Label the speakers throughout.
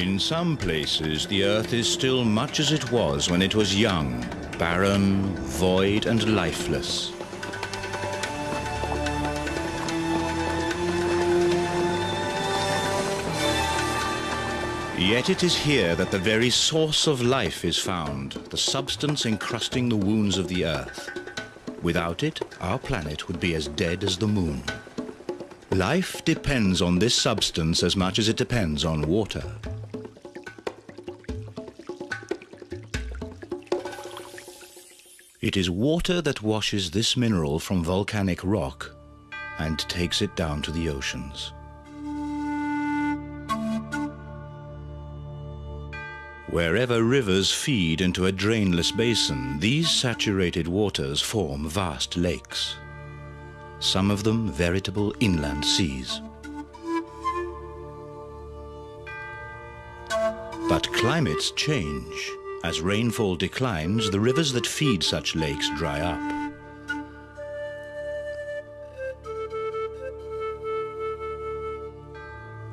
Speaker 1: In some places, the earth is still much as it was when it was young, barren, void, and lifeless. Yet it is here that the very source of life is found, the substance encrusting the wounds of the earth. Without it, our planet would be as dead as the moon. Life depends on this substance as much as it depends on water. It is water that washes this mineral from volcanic rock and takes it down to the oceans. Wherever rivers feed into a drainless basin, these saturated waters form vast lakes. Some of them veritable inland seas. But climates change. As rainfall declines, the rivers that feed such lakes dry up.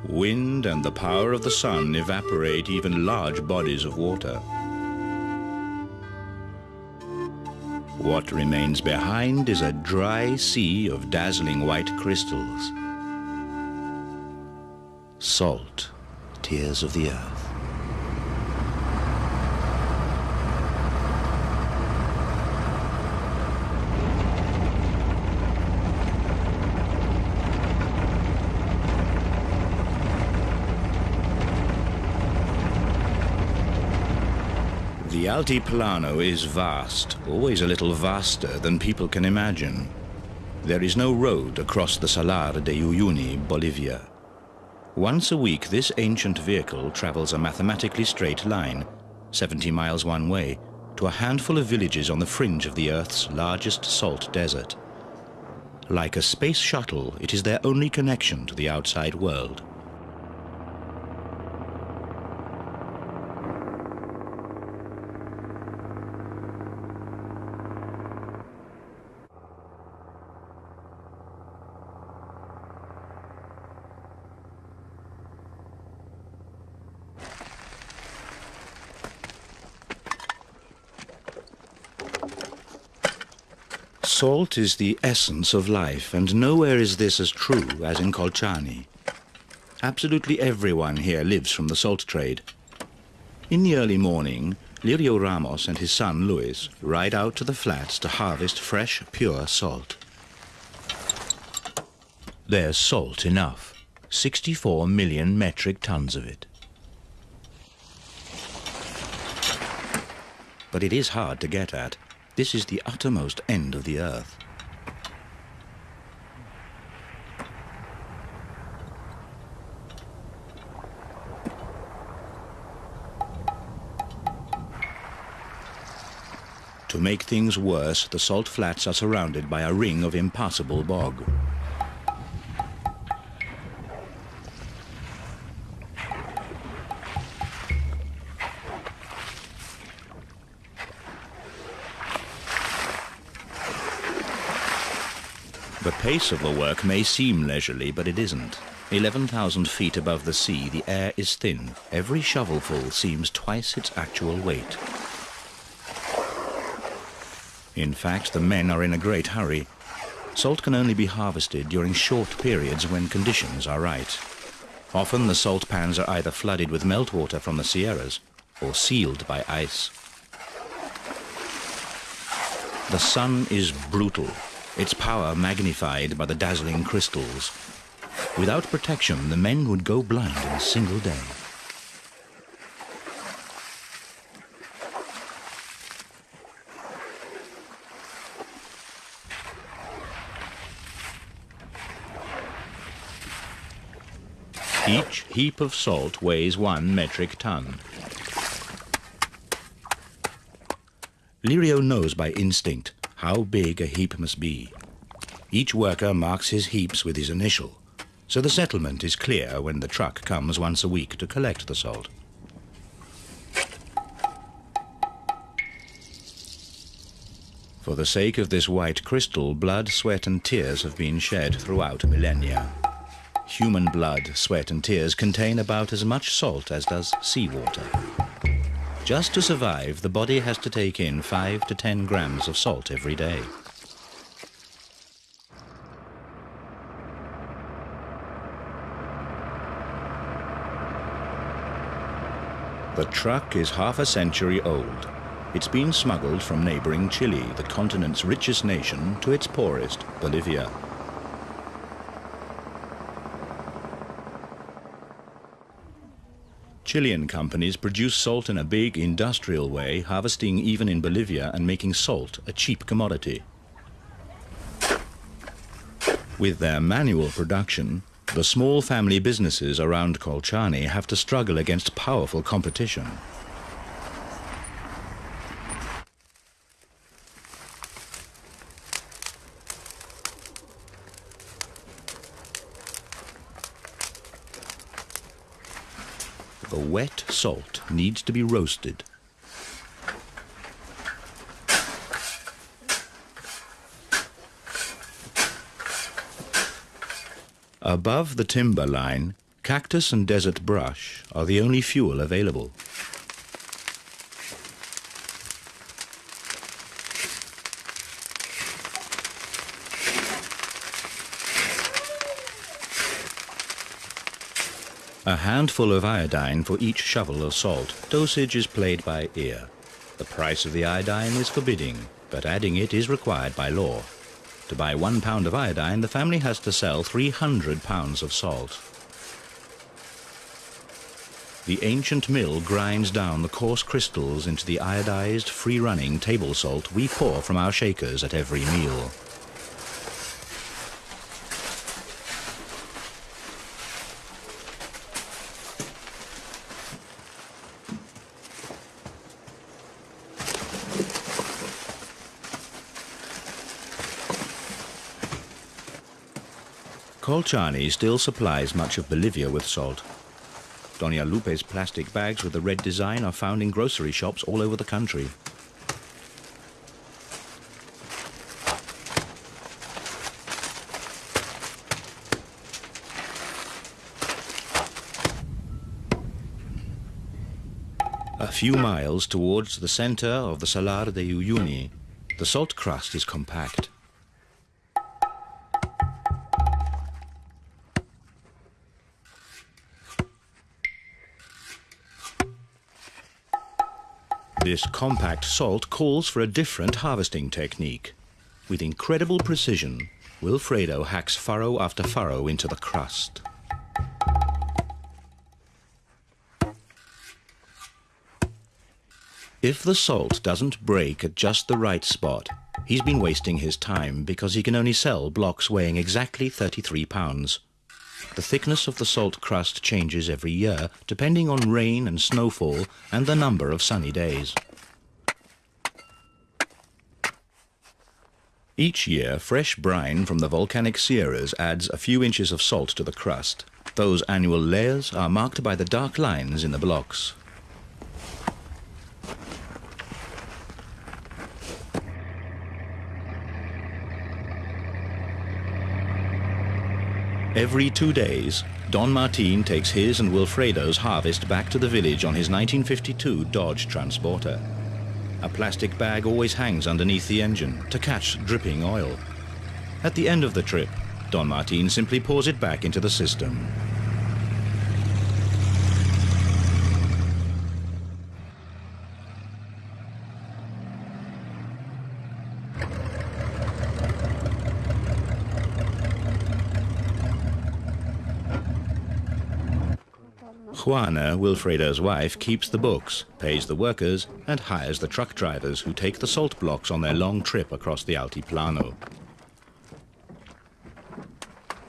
Speaker 1: Wind and the power of the sun evaporate even large bodies of water. What remains behind is a dry sea of dazzling white crystals. Salt, tears of the earth. The Altiplano is vast, always a little vaster than people can imagine. There is no road across the Salar de Uyuni, Bolivia. Once a week, this ancient vehicle travels a mathematically straight line, 70 miles one way, to a handful of villages on the fringe of the Earth's largest salt desert. Like a space shuttle, it is their only connection to the outside world. Salt is the essence of life, and nowhere is this as true as in Colchani. Absolutely everyone here lives from the salt trade. In the early morning, Lirio Ramos and his son Luis ride out to the flats to harvest fresh, pure salt. There's salt enough. 64 million metric tons of it. But it is hard to get at. This is the uttermost end of the earth. To make things worse, the salt flats are surrounded by a ring of impassable bog. Pace of the work may seem leisurely, but it isn't. 11,000 feet above the sea, the air is thin. Every shovelful seems twice its actual weight. In fact, the men are in a great hurry. Salt can only be harvested during short periods when conditions are right. Often the salt pans are either flooded with meltwater from the Sierras or sealed by ice. The sun is brutal, its power magnified by the dazzling crystals. Without protection, the men would go blind in a single day. Each heap of salt weighs one metric ton. Lirio knows by instinct how big a heap must be. Each worker marks his heaps with his initial, so the settlement is clear when the truck comes once a week to collect the salt. For the sake of this white crystal, blood, sweat and tears have been shed throughout millennia. human blood, sweat and tears contain about as much salt as does seawater. Just to survive, the body has to take in 5 to 10 grams of salt every day. The truck is half a century old. It's been smuggled from neighboring Chile, the continent's richest nation, to its poorest, Bolivia. Chilean companies produce salt in a big industrial way, harvesting even in Bolivia and making salt a cheap commodity. With their manual production, the small family businesses around Colchani have to struggle against powerful competition. Wet salt needs to be roasted. Above the timber line, cactus and desert brush are the only fuel available. A handful of iodine for each shovel of salt. Dosage is played by ear. The price of the iodine is forbidding, but adding it is required by law. To buy one pound of iodine, the family has to sell 300 pounds of salt. The ancient mill grinds down the coarse crystals into the iodized, free-running table salt we pour from our shakers at every meal. Colchani still supplies much of Bolivia with salt. Doña Lupe's plastic bags with the red design are found in grocery shops all over the country. A few miles towards the center of the Salar de Uyuni, the salt crust is compact. This compact salt calls for a different harvesting technique. With incredible precision, Wilfredo hacks furrow after furrow into the crust. If the salt doesn't break at just the right spot, he's been wasting his time because he can only sell blocks weighing exactly 33 pounds. The thickness of the salt crust changes every year, depending on rain and snowfall and the number of sunny days. Each year, fresh brine from the volcanic sierras adds a few inches of salt to the crust. Those annual layers are marked by the dark lines in the blocks. Every two days, Don Martin takes his and Wilfredo's harvest back to the village on his 1952 Dodge Transporter. A plastic bag always hangs underneath the engine to catch dripping oil. At the end of the trip, Don Martin simply pours it back into the system. Juana, Wilfredo's wife, keeps the books, pays the workers, and hires the truck drivers who take the salt blocks on their long trip across the Altiplano.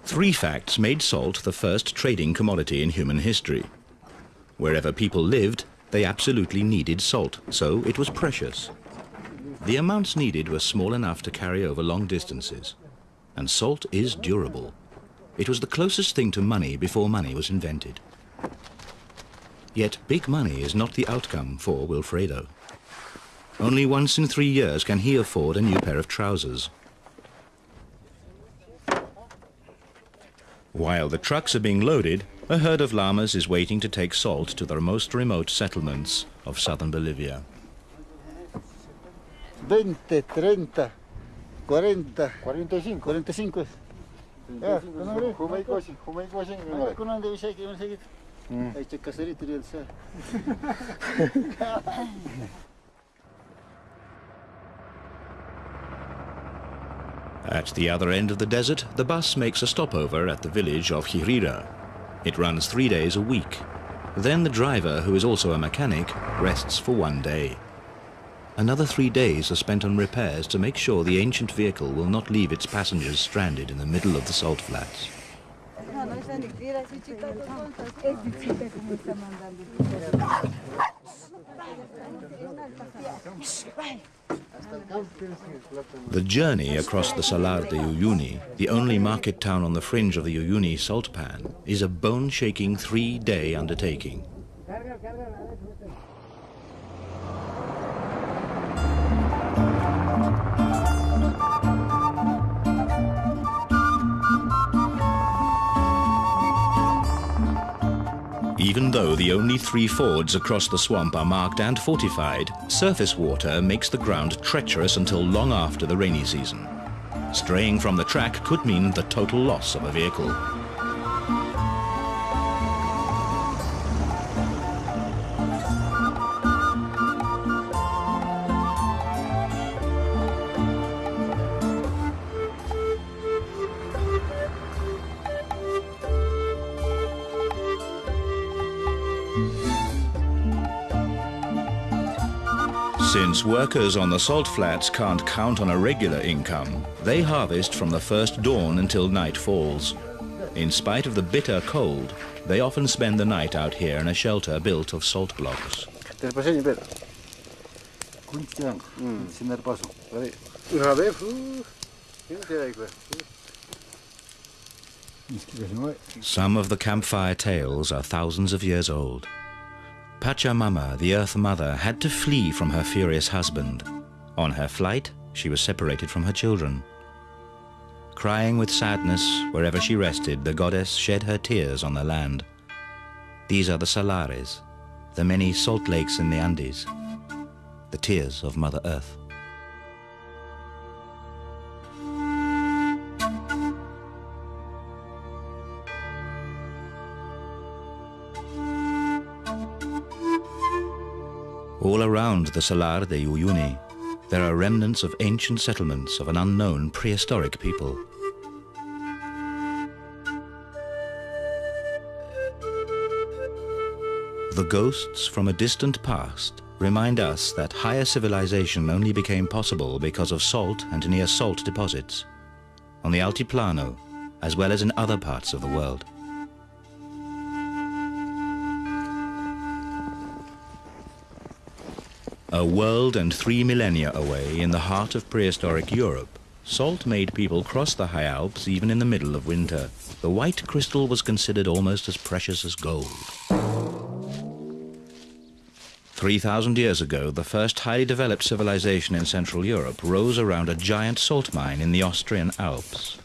Speaker 1: Three facts made salt the first trading commodity in human history. Wherever people lived, they absolutely needed salt, so it was precious. The amounts needed were small enough to carry over long distances. And salt is durable. It was the closest thing to money before money was invented. Yet big money is not the outcome for Wilfredo. Only once in three years can he afford a new pair of trousers. While the trucks are being loaded, a herd of llamas is waiting to take salt to the most remote settlements of southern Bolivia.
Speaker 2: 20, 30, 40, 45, 45. Ja,
Speaker 1: At the other end of the desert, the bus makes a stopover at the village of Jirira. It runs three days a week. Then the driver, who is also a mechanic, rests for one day. Another three days are spent on repairs to make sure the ancient vehicle will not leave its passengers stranded in the middle of the salt flats. The journey across the Salar de Uyuni, the only market town on the fringe of the Uyuni salt pan, is a bone-shaking three-day undertaking. Even though the only three fords across the swamp are marked and fortified, surface water makes the ground treacherous until long after the rainy season. Straying from the track could mean the total loss of a vehicle. Workers on the salt flats can't count on a regular income, they harvest from the first dawn until night falls. In spite of the bitter cold, they often spend the night out here in a shelter built of salt blocks. Some of the campfire tales are thousands of years old. Pachamama, the Earth Mother, had to flee from her furious husband. On her flight, she was separated from her children. Crying with sadness, wherever she rested, the goddess shed her tears on the land. These are the salares, the many salt lakes in the Andes, the tears of Mother Earth. All around the Salar de Uyuni, there are remnants of ancient settlements of an unknown prehistoric people. The ghosts from a distant past remind us that higher civilization only became possible because of salt and near salt deposits on the Altiplano, as well as in other parts of the world. A world and three millennia away in the heart of prehistoric Europe, salt made people cross the high Alps even in the middle of winter. The white crystal was considered almost as precious as gold. 3,000 years ago, the first highly developed civilization in Central Europe rose around a giant salt mine in the Austrian Alps.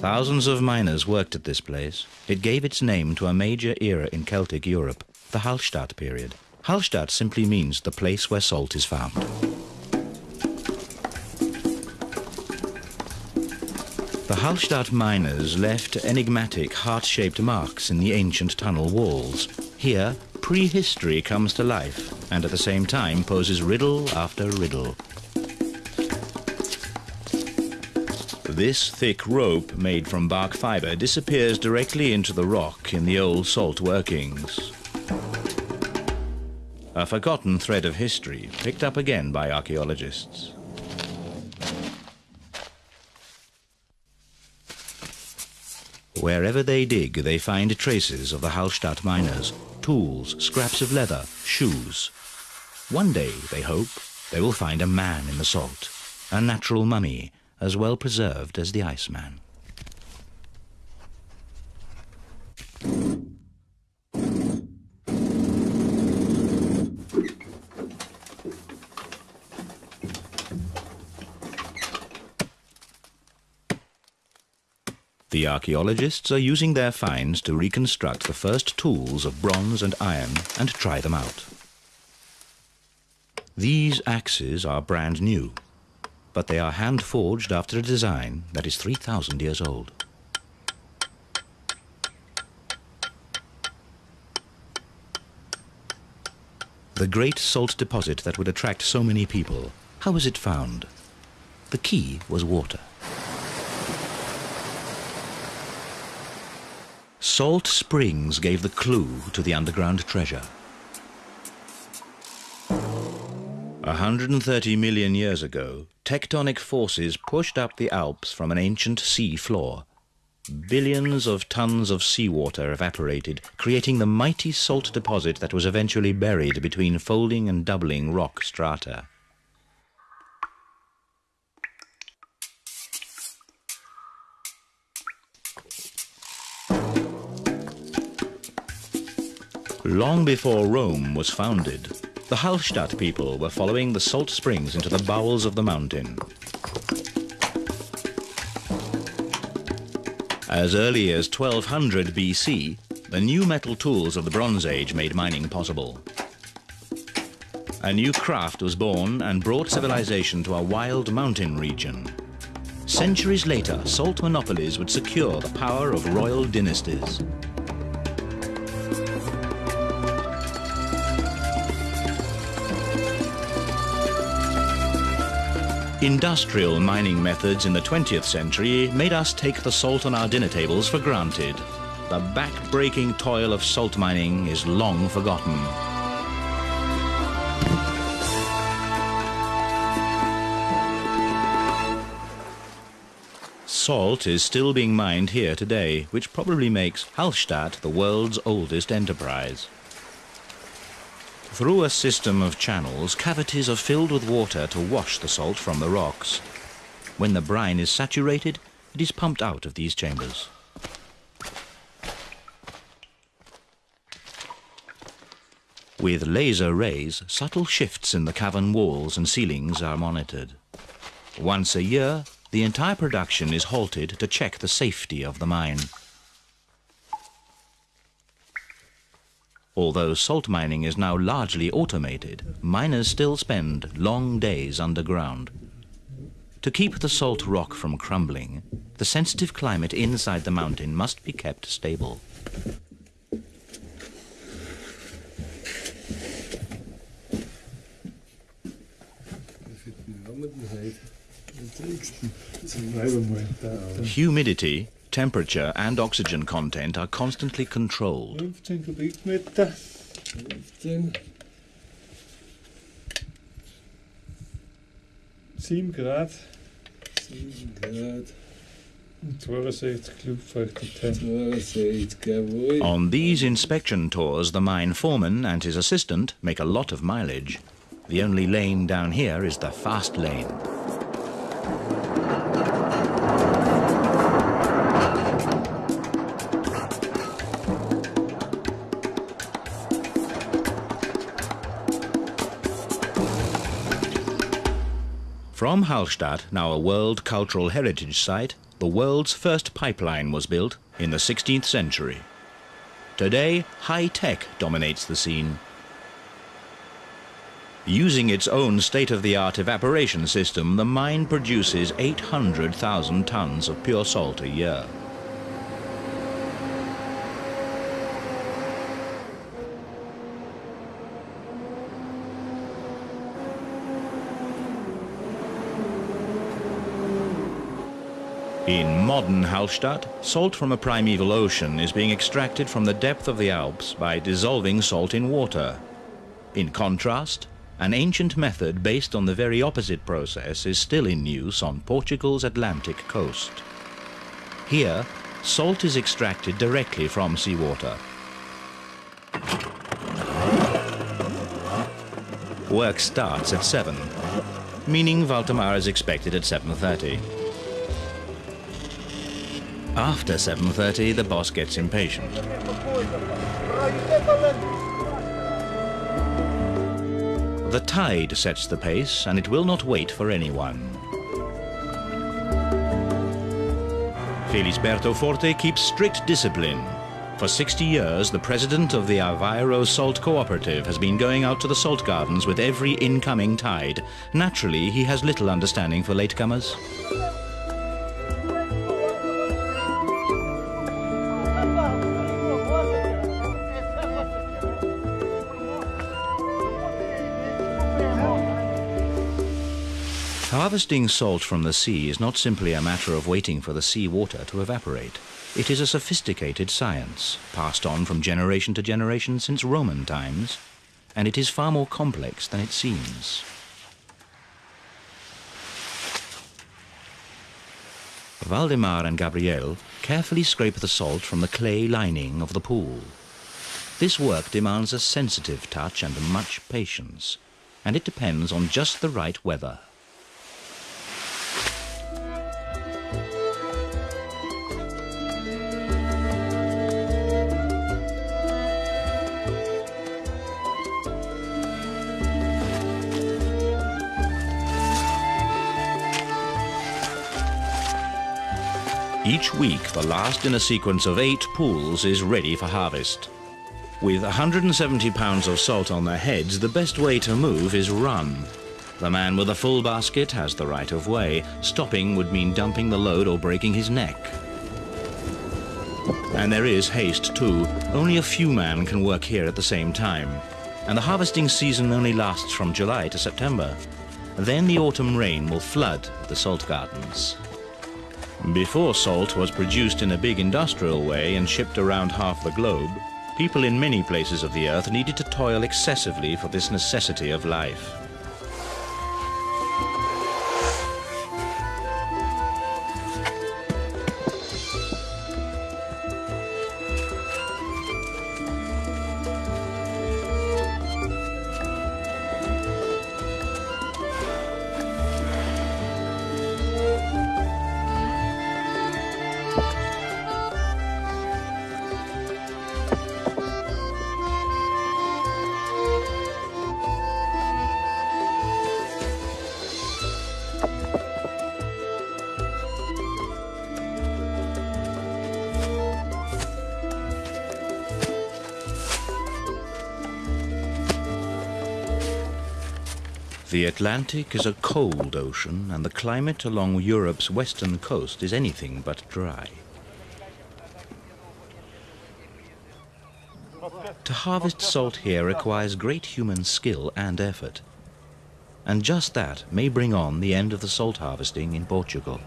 Speaker 1: Thousands of miners worked at this place. It gave its name to a major era in Celtic Europe, the Hallstatt period. Hallstatt simply means the place where salt is found. The Hallstatt miners left enigmatic heart-shaped marks in the ancient tunnel walls. Here, prehistory comes to life and at the same time poses riddle after riddle. This thick rope made from bark fiber disappears directly into the rock in the old salt workings. A forgotten thread of history picked up again by archaeologists. Wherever they dig, they find traces of the Hallstatt miners, tools, scraps of leather, shoes. One day, they hope, they will find a man in the salt, a natural mummy, as well preserved as the Iceman. The archaeologists are using their finds to reconstruct the first tools of bronze and iron and try them out. These axes are brand new, but they are hand forged after a design that is 3,000 years old. The great salt deposit that would attract so many people, how was it found? The key was water. Salt springs gave the clue to the underground treasure. 130 million years ago, tectonic forces pushed up the Alps from an ancient sea floor. Billions of tons of seawater evaporated, creating the mighty salt deposit that was eventually buried between folding and doubling rock strata. Long before Rome was founded, the Hallstatt people were following the salt springs into the bowels of the mountain. As early as 1200 BC, the new metal tools of the Bronze Age made mining possible. A new craft was born and brought civilization to a wild mountain region. Centuries later, salt monopolies would secure the power of royal dynasties. Industrial mining methods in the 20th century made us take the salt on our dinner tables for granted. The back-breaking toil of salt mining is long forgotten. Salt is still being mined here today, which probably makes Hallstatt the world's oldest enterprise. Through a system of channels, cavities are filled with water to wash the salt from the rocks. When the brine is saturated, it is pumped out of these chambers. With laser rays, subtle shifts in the cavern walls and ceilings are monitored. Once a year, the entire production is halted to check the safety of the mine. Although salt mining is now largely automated, miners still spend long days underground. To keep the salt rock from crumbling, the sensitive climate inside the mountain must be kept stable. Humidity, temperature and oxygen content are constantly controlled.
Speaker 3: 15 kubikmeter. 15. 7 Grad.
Speaker 4: 7 Grad.
Speaker 3: 62
Speaker 4: 62.
Speaker 1: On these inspection tours, the mine foreman and his assistant make a lot of mileage. The only lane down here is the fast lane. From Hallstatt, now a World Cultural Heritage Site, the world's first pipeline was built in the 16th century. Today, high tech dominates the scene. Using its own state-of-the-art evaporation system, the mine produces 800,000 tons of pure salt a year. In modern Hallstatt, salt from a primeval ocean is being extracted from the depth of the Alps by dissolving salt in water. In contrast, an ancient method based on the very opposite process is still in use on Portugal's Atlantic coast. Here, salt is extracted directly from seawater. Work starts at 7, meaning Valdemar is expected at 7.30. After 7.30, the boss gets impatient. The tide sets the pace, and it will not wait for anyone. Felisberto Forte keeps strict discipline. For 60 years, the president of the Aveiro Salt Cooperative has been going out to the salt gardens with every incoming tide. Naturally, he has little understanding for latecomers. Harvesting salt from the sea is not simply a matter of waiting for the sea water to evaporate. It is a sophisticated science, passed on from generation to generation since Roman times, and it is far more complex than it seems. Valdemar and Gabriel carefully scrape the salt from the clay lining of the pool. This work demands a sensitive touch and much patience, and it depends on just the right weather. Each week, the last in a sequence of eight pools is ready for harvest. With 170 pounds of salt on their heads, the best way to move is run. The man with a full basket has the right of way. Stopping would mean dumping the load or breaking his neck. And there is haste too. Only a few men can work here at the same time. And the harvesting season only lasts from July to September. Then the autumn rain will flood the salt gardens. Before salt was produced in a big industrial way and shipped around half the globe, people in many places of the earth needed to toil excessively for this necessity of life. Atlantic is a cold ocean, and the climate along Europe's western coast is anything but dry. To harvest salt here requires great human skill and effort. And just that may bring on the end of the salt harvesting in Portugal.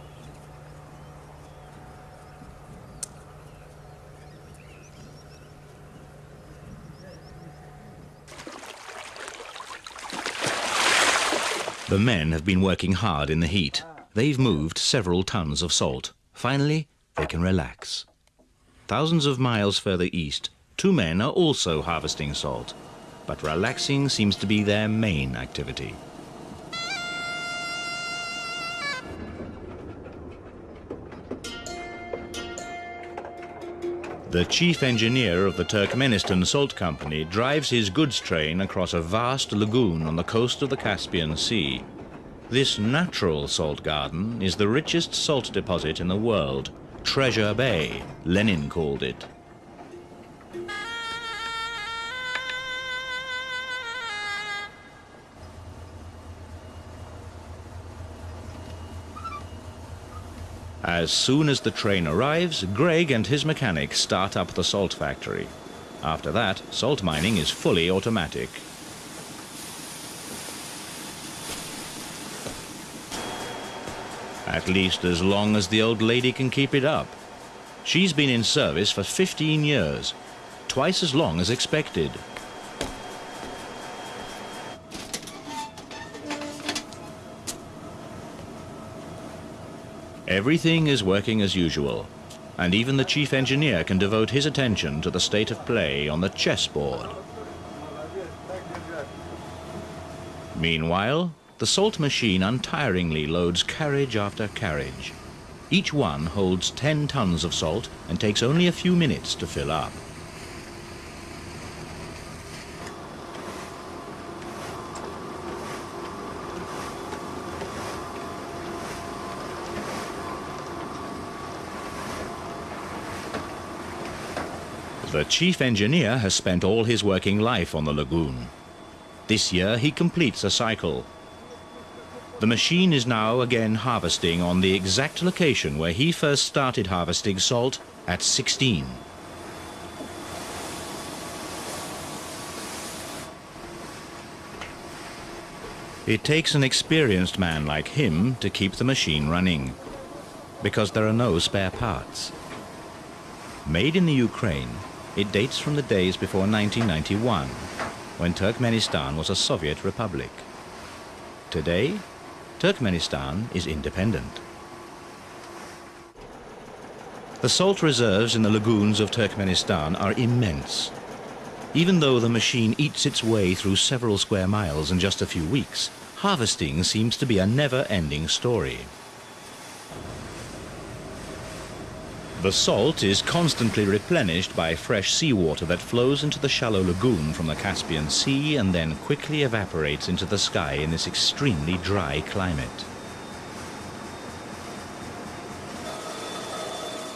Speaker 1: The men have been working hard in the heat. They've moved several tons of salt. Finally, they can relax. Thousands of miles further east, two men are also harvesting salt. But relaxing seems to be their main activity. The chief engineer of the Turkmenistan Salt Company drives his goods train across a vast lagoon on the coast of the Caspian Sea. This natural salt garden is the richest salt deposit in the world. Treasure Bay, Lenin called it. As soon as the train arrives, Greg and his mechanic start up the salt factory. After that, salt mining is fully automatic. At least as long as the old lady can keep it up. She's been in service for 15 years, twice as long as expected. Everything is working as usual, and even the chief engineer can devote his attention to the state of play on the chessboard. Meanwhile, the salt machine untiringly loads carriage after carriage. Each one holds 10 tons of salt and takes only a few minutes to fill up. The chief engineer has spent all his working life on the lagoon. This year he completes a cycle. The machine is now again harvesting on the exact location where he first started harvesting salt at 16. It takes an experienced man like him to keep the machine running, because there are no spare parts. Made in the Ukraine, it dates from the days before 1991, when Turkmenistan was a Soviet republic. Today, Turkmenistan is independent. The salt reserves in the lagoons of Turkmenistan are immense. Even though the machine eats its way through several square miles in just a few weeks, harvesting seems to be a never-ending story. The salt is constantly replenished by fresh seawater that flows into the shallow lagoon from the Caspian Sea and then quickly evaporates into the sky in this extremely dry climate.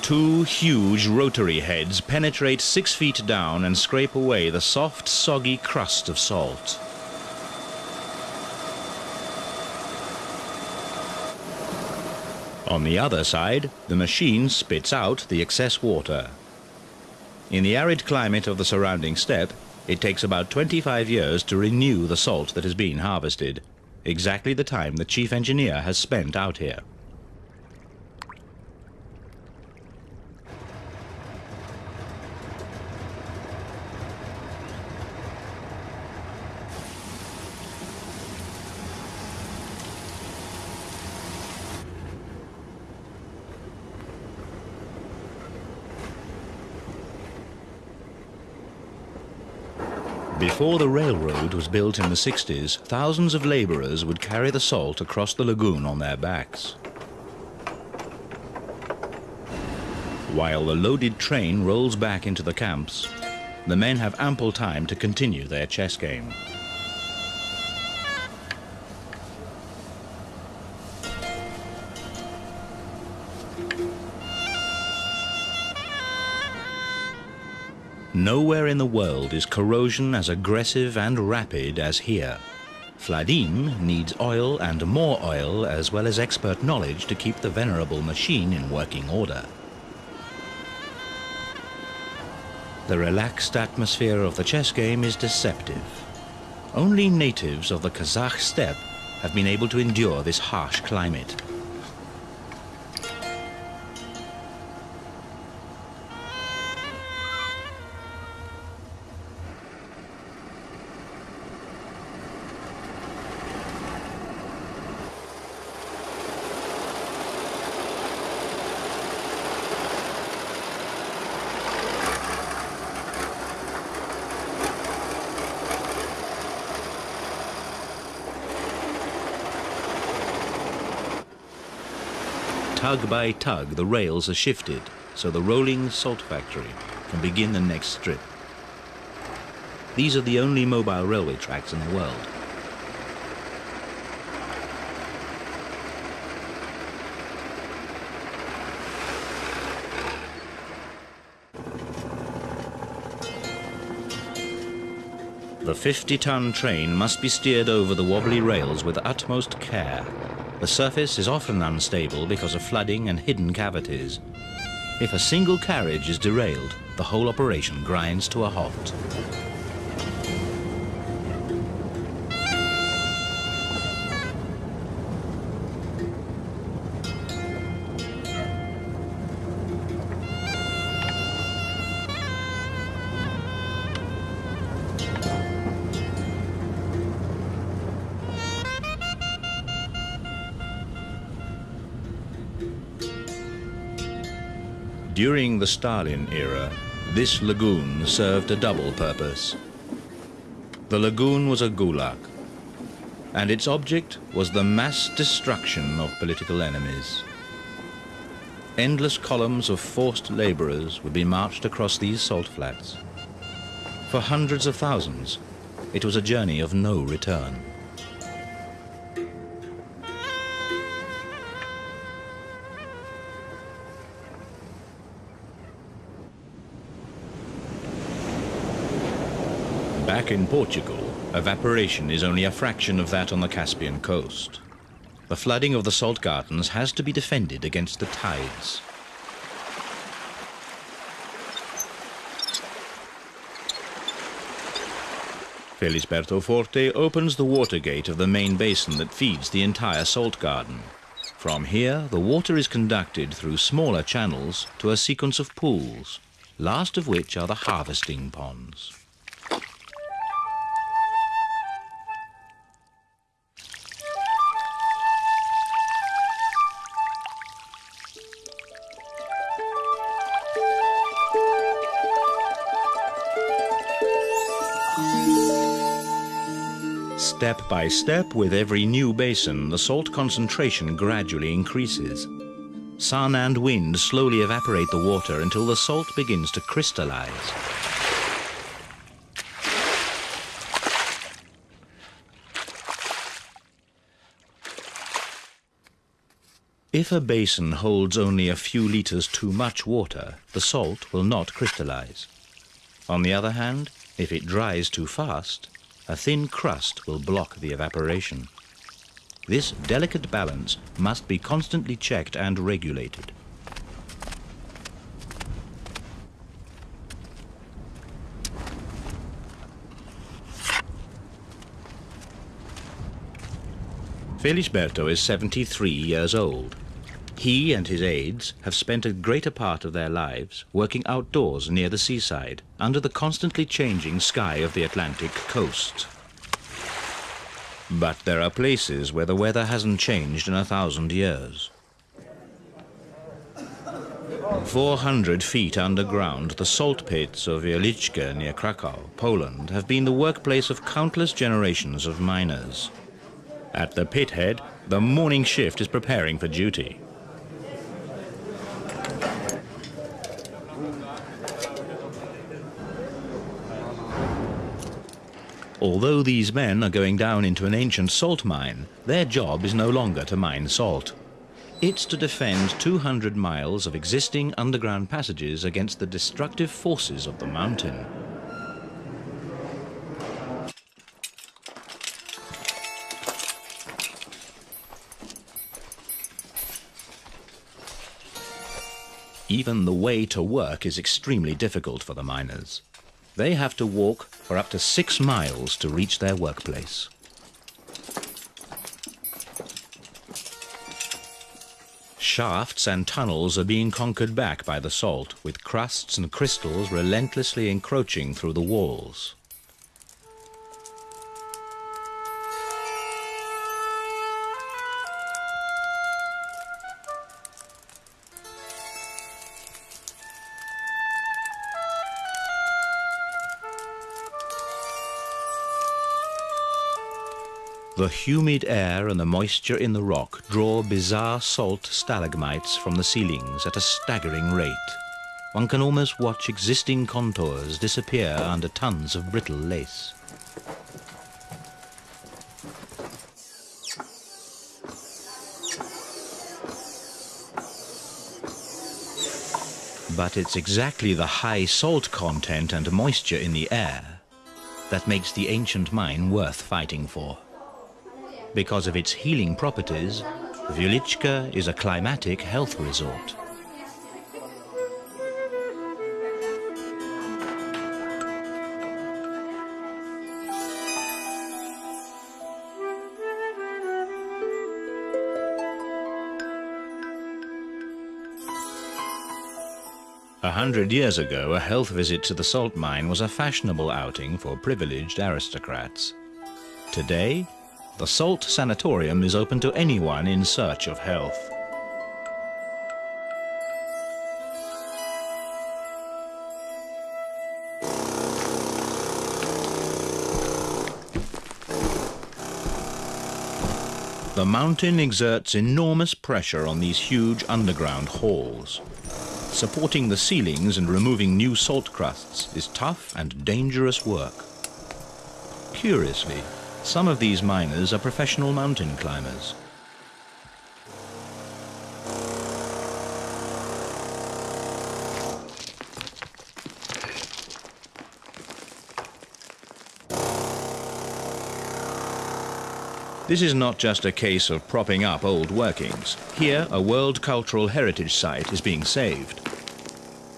Speaker 1: Two huge rotary heads penetrate six feet down and scrape away the soft, soggy crust of salt. On the other side, the machine spits out the excess water. In the arid climate of the surrounding steppe, it takes about 25 years to renew the salt that has been harvested, exactly the time the chief engineer has spent out here. Before the railroad was built in the 60s, thousands of laborers would carry the salt across the lagoon on their backs. While the loaded train rolls back into the camps, the men have ample time to continue their chess game. Nowhere in the world is corrosion as aggressive and rapid as here. Vladim needs oil and more oil as well as expert knowledge to keep the venerable machine in working order. The relaxed atmosphere of the chess game is deceptive. Only natives of the Kazakh steppe have been able to endure this harsh climate. By tug, the rails are shifted so the rolling salt factory can begin the next strip. These are the only mobile railway tracks in the world. The 50-ton train must be steered over the wobbly rails with utmost care. The surface is often unstable because of flooding and hidden cavities. If a single carriage is derailed, the whole operation grinds to a halt. During the Stalin era, this lagoon served a double purpose. The lagoon was a gulag, and its object was the mass destruction of political enemies. Endless columns of forced laborers would be marched across these salt flats. For hundreds of thousands, it was a journey of no return. In Portugal, evaporation is only a fraction of that on the Caspian coast. The flooding of the salt gardens has to be defended against the tides. Felisberto Forte opens the water gate of the main basin that feeds the entire salt garden. From here, the water is conducted through smaller channels to a sequence of pools, last of which are the harvesting ponds. Step by step, with every new basin, the salt concentration gradually increases. Sun and wind slowly evaporate the water until the salt begins to crystallize. If a basin holds only a few liters too much water, the salt will not crystallize. On the other hand, if it dries too fast, a thin crust will block the evaporation. This delicate balance must be constantly checked and regulated. Felisberto is 73 years old. He and his aides have spent a greater part of their lives working outdoors near the seaside, under the constantly changing sky of the Atlantic coast. But there are places where the weather hasn't changed in a thousand years. 400 feet underground, the salt pits of Wieliczka near Krakow, Poland, have been the workplace of countless generations of miners. At the pit head, the morning shift is preparing for duty. Although these men are going down into an ancient salt mine, their job is no longer to mine salt. It's to defend 200 miles of existing underground passages against the destructive forces of the mountain. Even the way to work is extremely difficult for the miners. They have to walk for up to six miles to reach their workplace. Shafts and tunnels are being conquered back by the salt, with crusts and crystals relentlessly encroaching through the walls. The humid air and the moisture in the rock draw bizarre salt stalagmites from the ceilings at a staggering rate. One can almost watch existing contours disappear under tons of brittle lace. But it's exactly the high salt content and moisture in the air that makes the ancient mine worth fighting for. Because of its healing properties, Wieliczka is a climatic health resort. A hundred years ago, a health visit to the salt mine was a fashionable outing for privileged aristocrats. Today, the Salt Sanatorium is open to anyone in search of health. The mountain exerts enormous pressure on these huge underground halls. Supporting the ceilings and removing new salt crusts is tough and dangerous work. Curiously, some of these miners are professional mountain climbers. This is not just a case of propping up old workings. Here, a World Cultural Heritage Site is being saved.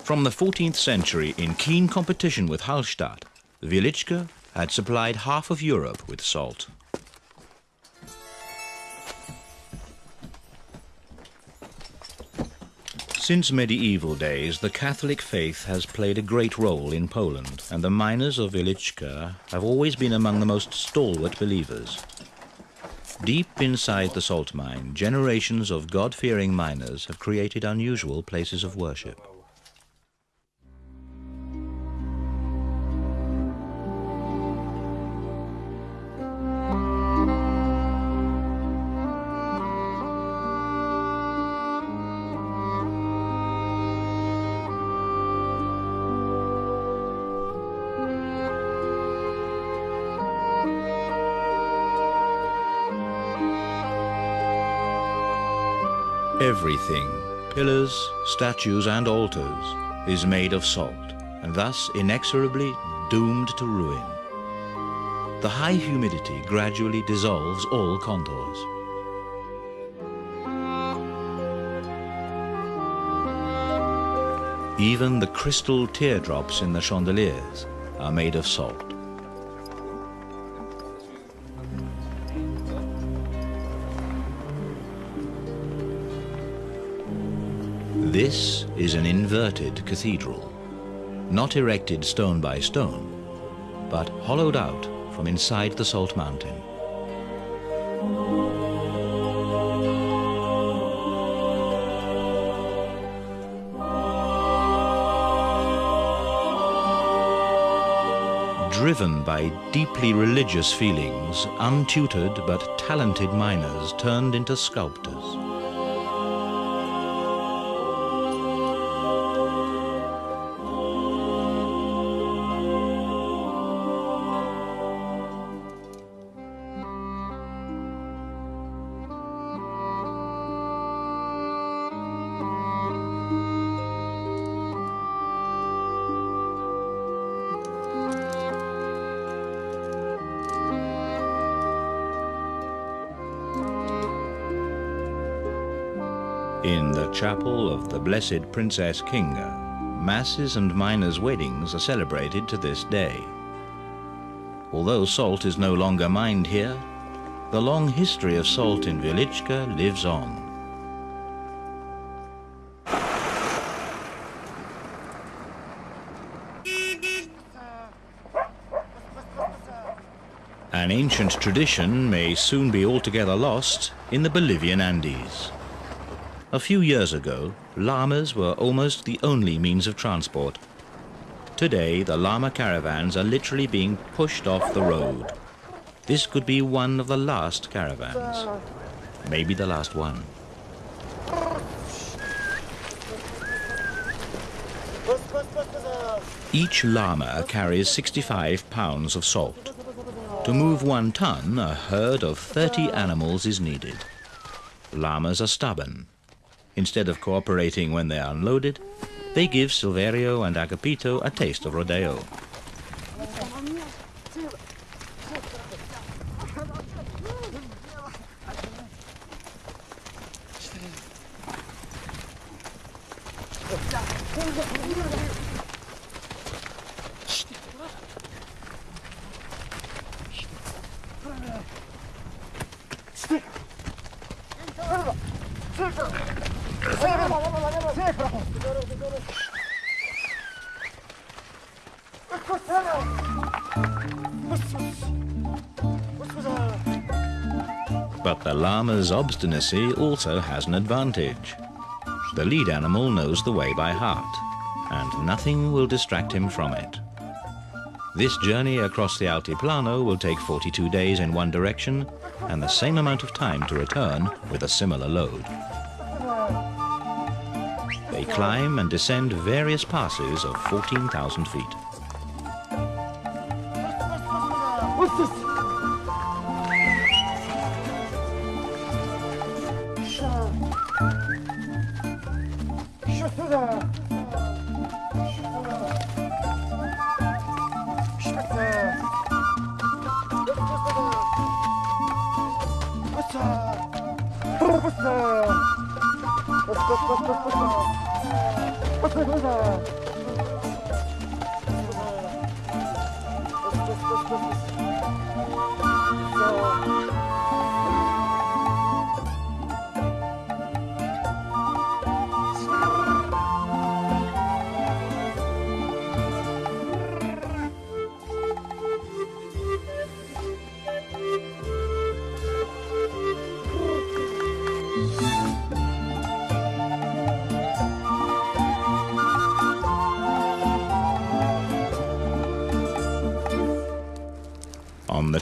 Speaker 1: From the 14th century, in keen competition with Hallstatt, Wieliczka had supplied half of Europe with salt. Since medieval days, the Catholic faith has played a great role in Poland, and the miners of Wieliczka have always been among the most stalwart believers. Deep inside the salt mine, generations of God-fearing miners have created unusual places of worship. Everything, pillars, statues and altars, is made of salt, and thus inexorably doomed to ruin. The high humidity gradually dissolves all contours. Even the crystal teardrops in the chandeliers are made of salt. Is an inverted cathedral, not erected stone by stone, but hollowed out from inside the salt mountain. Driven by deeply religious feelings, untutored but talented miners turned into sculptors. Chapel of the Blessed Princess Kinga, masses and miners' weddings are celebrated to this day. Although salt is no longer mined here, the long history of salt in Wieliczka lives on. An ancient tradition may soon be altogether lost in the Bolivian Andes. A few years ago, llamas were almost the only means of transport. Today, the llama caravans are literally being pushed off the road. This could be one of the last caravans. Maybe the last one. Each llama carries 65 pounds of salt. To move one ton, a herd of 30 animals is needed. Llamas are stubborn. Instead of cooperating when they are unloaded, they give Silverio and Agapito a taste of rodeo. Obstinacy also has an advantage. The lead animal knows the way by heart, and nothing will distract him from it. This journey across the Altiplano will take 42 days in one direction and the same amount of time to return with a similar load. They climb and descend various passes of 14,000 feet. Thank you.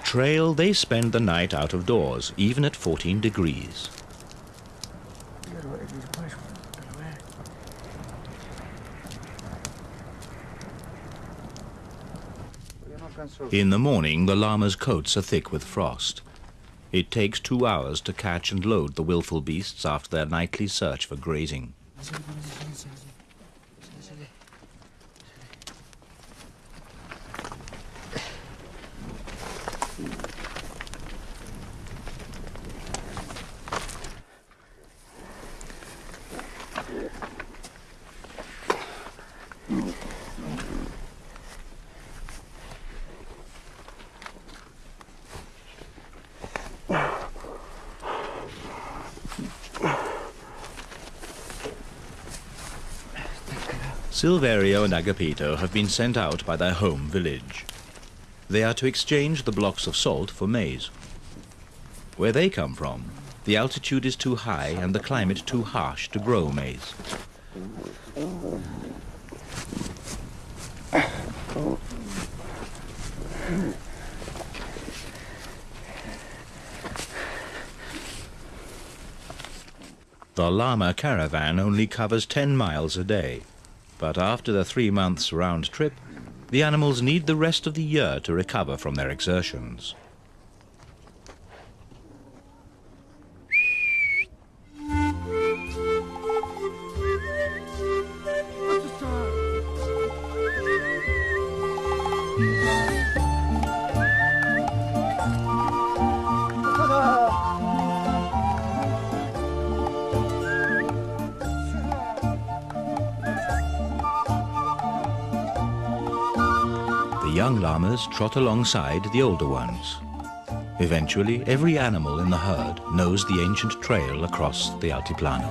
Speaker 1: Trail, they spend the night out of doors, even at 14 degrees. In the morning, the llamas' coats are thick with frost. It takes two hours to catch and load the willful beasts after their nightly search for grazing. Silverio and Agapito have been sent out by their home village. They are to exchange the blocks of salt for maize. Where they come from, the altitude is too high and the climate too harsh to grow maize. The llama caravan only covers 10 miles a day. But after the three months round trip, the animals need the rest of the year to recover from their exertions. Trot alongside the older ones. Eventually, every animal in the herd knows the ancient trail across the Altiplano.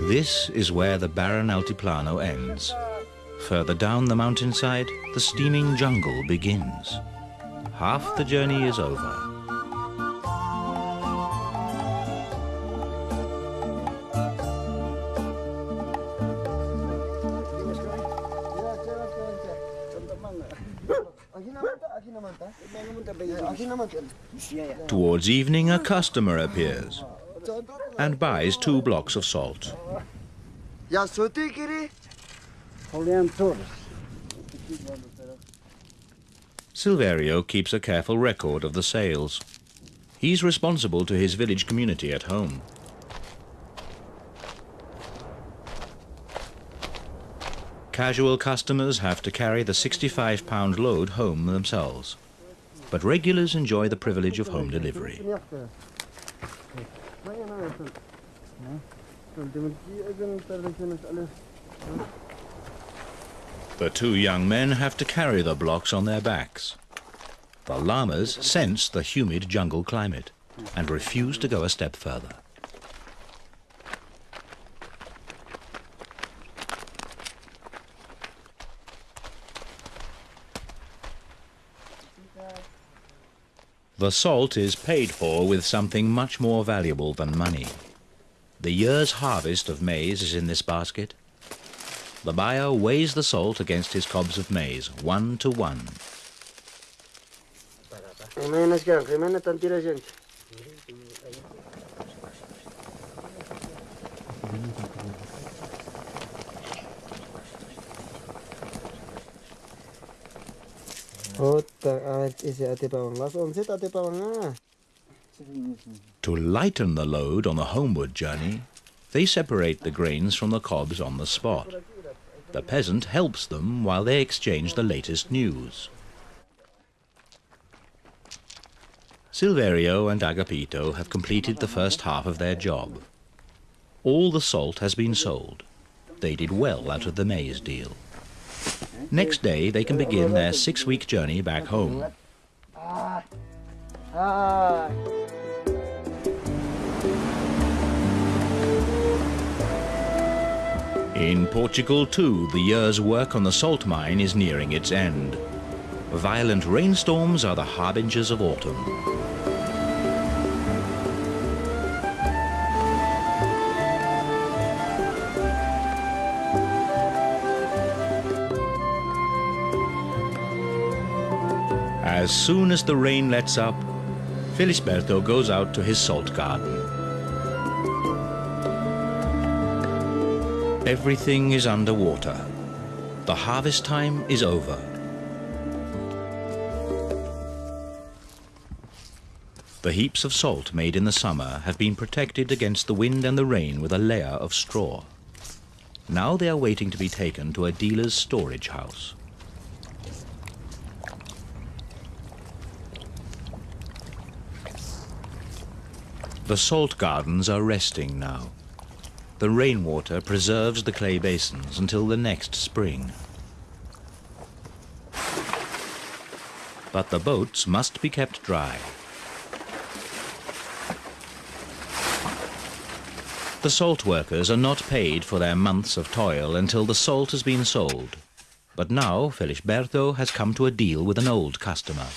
Speaker 1: This is where the barren Altiplano ends. Further down the mountainside, the steaming jungle begins. Half the journey is over. Towards evening, a customer appears and buys two blocks of salt.
Speaker 5: Ya sote kiri.
Speaker 1: Silverio keeps a careful record of the sales. He's responsible to his village community at home. Casual customers have to carry the 65 pound load home themselves. But regulars enjoy the privilege of home delivery. The two young men have to carry the blocks on their backs. The llamas sense the humid jungle climate and refuse to go a step further. The salt is paid for with something much more valuable than money. The year's harvest of maize is in this basket. The buyer weighs the salt against his cobs of maize, one to one. To lighten the load on the homeward journey, they separate the grains from the cobs on the spot. The peasant helps them while they exchange the latest news. Silverio and Agapito have completed the first half of their job. All the salt has been sold. They did well out of the maize deal. Next day, they can begin their six-week journey back home. In Portugal, too, the year's work on the salt mine is nearing its end. Violent rainstorms are the harbingers of autumn. As soon as the rain lets up, Felisberto goes out to his salt garden. Everything is underwater. The harvest time is over. The heaps of salt made in the summer have been protected against the wind and the rain with a layer of straw. Now they are waiting to be taken to a dealer's storage house. The salt gardens are resting now. The rainwater preserves the clay basins until the next spring. But the boats must be kept dry. The salt workers are not paid for their months of toil until the salt has been sold. But now Felisberto has come to a deal with an old customer.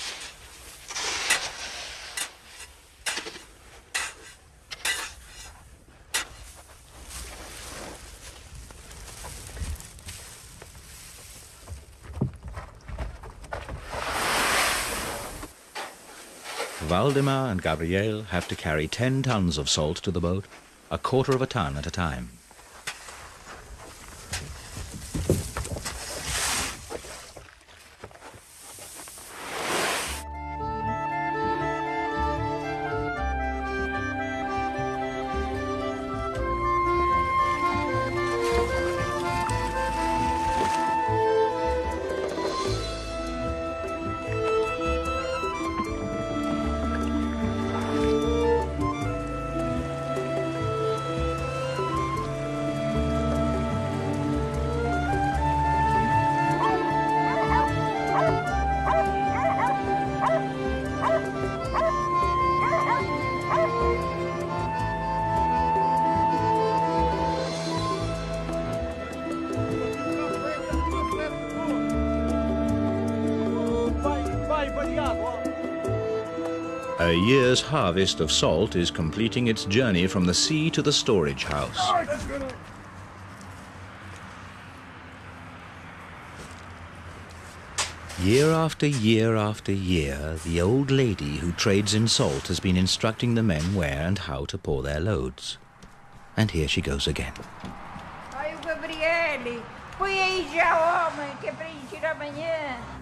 Speaker 1: Valdemar and Gabriel have to carry 10 tons of salt to the boat, a quarter of a ton at a time. A year's harvest of salt is completing its journey from the sea to the storage house. Year after year after year, the old lady who trades in salt has been instructing the men where and how to pour their loads. And here she goes again.
Speaker 6: Ai, o Gabriele, põe aí já, que é para.